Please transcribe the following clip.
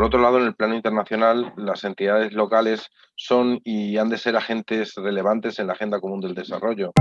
Por otro lado, en el plano internacional, las entidades locales son y han de ser agentes relevantes en la agenda común del desarrollo.